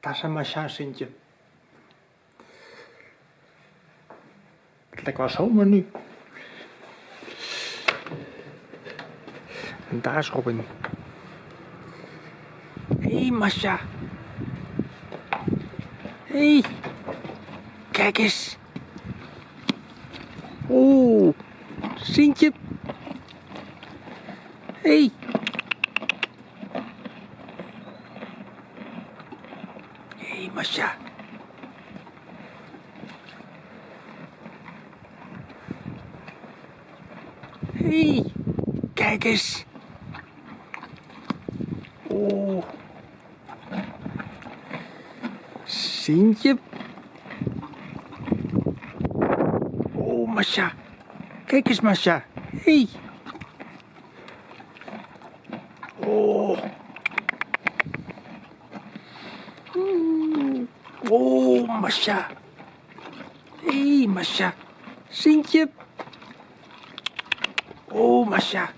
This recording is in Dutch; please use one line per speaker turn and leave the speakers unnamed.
Een Masha, Sintje. Het lijkt wel zomer nu. En daar is Robin. Hé, hey, Masha. Hé. Hey. Kijk eens. Oeh. Sintje. Hey. Hey, Masha. Hey, kijk eens. Oeh. Sintje. Oh, Masha. Kijk eens, Masha. Hey. Oh. Oh, Masha. Hé, hey, Masha. Sintje. Oh, Masha.